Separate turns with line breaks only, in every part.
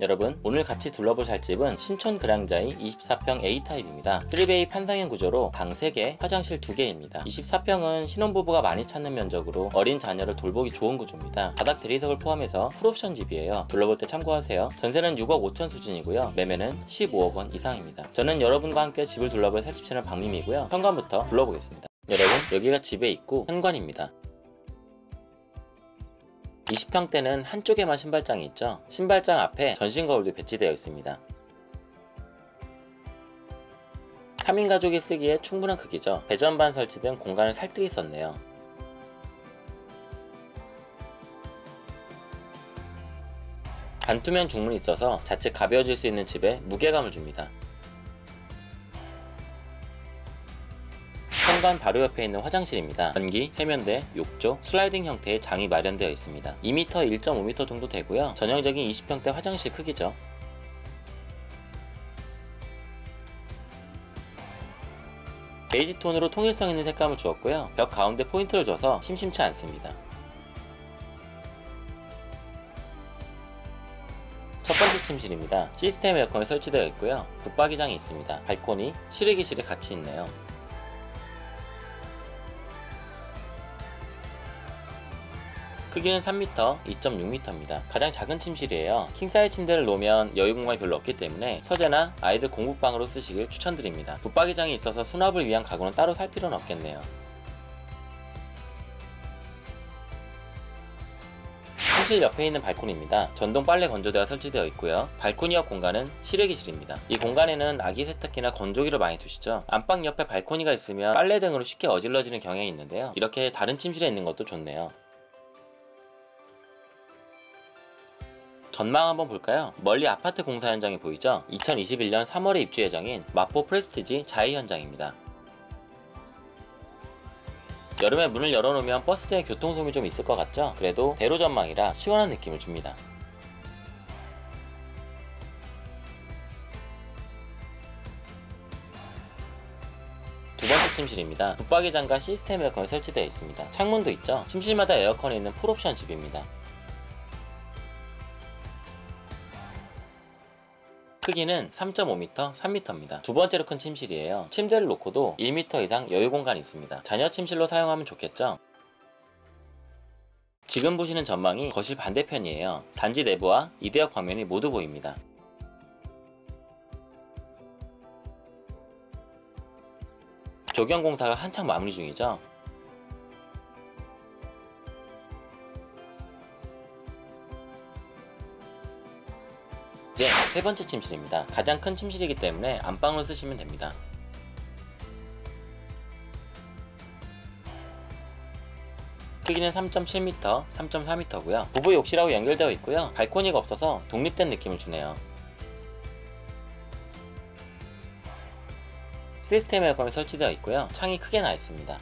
여러분 오늘 같이 둘러볼 살집은 신촌 그랑자이 24평 A타입입니다. 3베이 판상형 구조로 방 3개, 화장실 2개입니다. 24평은 신혼부부가 많이 찾는 면적으로 어린 자녀를 돌보기 좋은 구조입니다. 바닥 대리석을 포함해서 풀옵션 집이에요. 둘러볼 때 참고하세요. 전세는 6억 5천 수준이고요. 매매는 15억 원 이상입니다. 저는 여러분과 함께 집을 둘러볼 살집 채널 박림이고요. 현관부터 둘러보겠습니다. 여러분 여기가 집의 입구 현관입니다 20평대는 한쪽에만 신발장이 있죠. 신발장 앞에 전신 거울도 배치되어 있습니다. 3인 가족이 쓰기에 충분한 크기죠. 배전반 설치된 공간을 살뜰히 썼네요. 반투명 중문이 있어서 자칫 가벼워질 수 있는 집에 무게감을 줍니다. 현관 바로 옆에 있는 화장실입니다. 변기, 세면대, 욕조, 슬라이딩 형태의 장이 마련되어 있습니다. 2m, 1.5m 정도 되고요. 전형적인 20평대 화장실 크기죠. 베이지 톤으로 통일성 있는 색감을 주었고요. 벽 가운데 포인트를 줘서 심심치 않습니다. 첫 번째 침실입니다. 시스템 에어컨이 설치되어 있고요. 붙박이장이 있습니다. 발코니, 실외기실이 같이 있네요. 크기는 3m, 2.6m입니다. 가장 작은 침실이에요. 킹사이즈 침대를 놓으면 여유 공간이 별로 없기 때문에 서재나 아이들 공부방으로 쓰시길 추천드립니다. 붙박이장이 있어서 수납을 위한 가구는 따로 살 필요는 없겠네요. 침실 옆에 있는 발코니입니다. 전동 빨래 건조대가 설치되어 있고요. 발코니 옆 공간은 실외기실입니다. 이 공간에는 아기 세탁기나 건조기를 많이 두시죠. 안방 옆에 발코니가 있으면 빨래 등으로 쉽게 어질러지는 경향이 있는데요. 이렇게 다른 침실에 있는 것도 좋네요. 전망 한번 볼까요? 멀리 아파트 공사 현장이 보이죠? 2021년 3월에 입주 예정인 마포 프레스티지 자이 현장입니다. 여름에 문을 열어놓으면 버스 대 교통소음이 좀 있을 것 같죠? 그래도 대로 전망이라 시원한 느낌을 줍니다. 두 번째 침실입니다. 붙박이장과 시스템 에어컨이 설치되어 있습니다. 창문도 있죠? 침실마다 에어컨이 있는 풀옵션 집입니다. 크기는 3.5m, 3m입니다. 두 번째로 큰 침실이에요. 침대를 놓고도 1m 이상 여유 공간이 있습니다. 자녀 침실로 사용하면 좋겠죠? 지금 보시는 전망이 거실 반대편이에요. 단지 내부와 이대역 방면이 모두 보입니다. 조경 공사가 한창 마무리 중이죠. 이제 세 번째 침실입니다. 가장 큰 침실이기 때문에 안방으로 쓰시면 됩니다. 크기는 3.7m, 3.4m고요. 부부 욕실하고 연결되어 있고요. 발코니가 없어서 독립된 느낌을 주네요. 시스템 에어컨이 설치되어 있고요. 창이 크게 나 있습니다.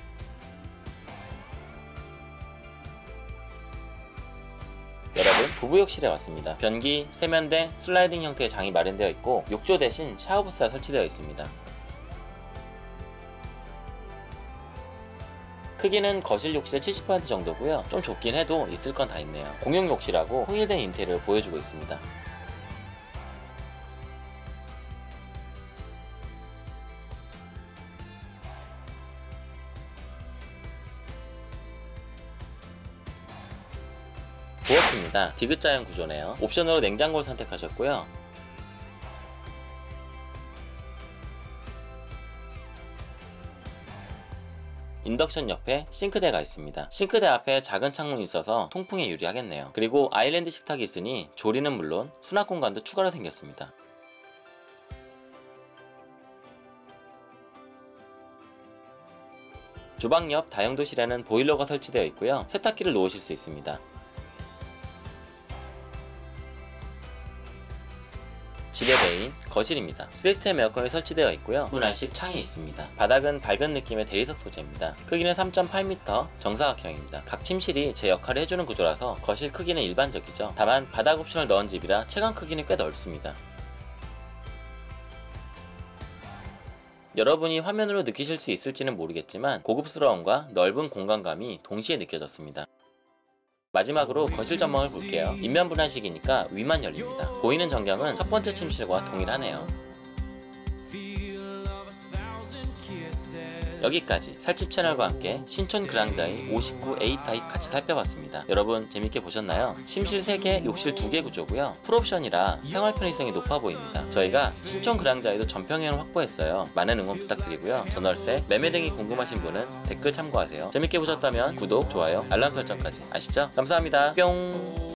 부부욕실에 왔습니다. 변기, 세면대, 슬라이딩 형태의 장이 마련되어 있고 욕조 대신 샤워부스가 설치되어 있습니다. 크기는 거실 욕실의 70% 정도고요. 좀 좁긴 해도 있을 건 다 있네요. 공용 욕실하고 통일된 인테리어를 보여주고 있습니다. 부엌입니다. 디귿자형 구조네요. 옵션으로 냉장고를 선택하셨고요. 인덕션 옆에 싱크대가 있습니다. 싱크대 앞에 작은 창문이 있어서 통풍에 유리하겠네요. 그리고 아일랜드 식탁이 있으니 조리는 물론 수납 공간도 추가로 생겼습니다. 주방 옆 다용도실에는 보일러가 설치되어 있고요. 세탁기를 놓으실 수 있습니다. 집의 메인 거실입니다. 시스템 에어컨이 설치되어 있고요. 분할식 창이 있습니다. 바닥은 밝은 느낌의 대리석 소재입니다. 크기는 3.8m 정사각형입니다. 각 침실이 제 역할을 해주는 구조라서 거실 크기는 일반적이죠. 다만 바닥 옵션을 넣은 집이라 체감 크기는 꽤 넓습니다. 여러분이 화면으로 느끼실 수 있을지는 모르겠지만 고급스러움과 넓은 공간감이 동시에 느껴졌습니다. 마지막으로 거실 전망을 볼게요. 입면 분할식이니까 위만 열립니다. 보이는 전경은 첫 번째 침실과 동일하네요. 여기까지 살집 채널과 함께 신촌 그랑자이 59A 타입 같이 살펴봤습니다. 여러분 재밌게 보셨나요? 침실 3개, 욕실 2개 구조고요. 풀옵션이라 생활 편의성이 높아 보입니다. 저희가 신촌 그랑자이도 전평형을 확보했어요. 많은 응원 부탁드리고요. 전월세, 매매 등이 궁금하신 분은 댓글 참고하세요. 재밌게 보셨다면 구독, 좋아요, 알람 설정까지 아시죠? 감사합니다. 뿅!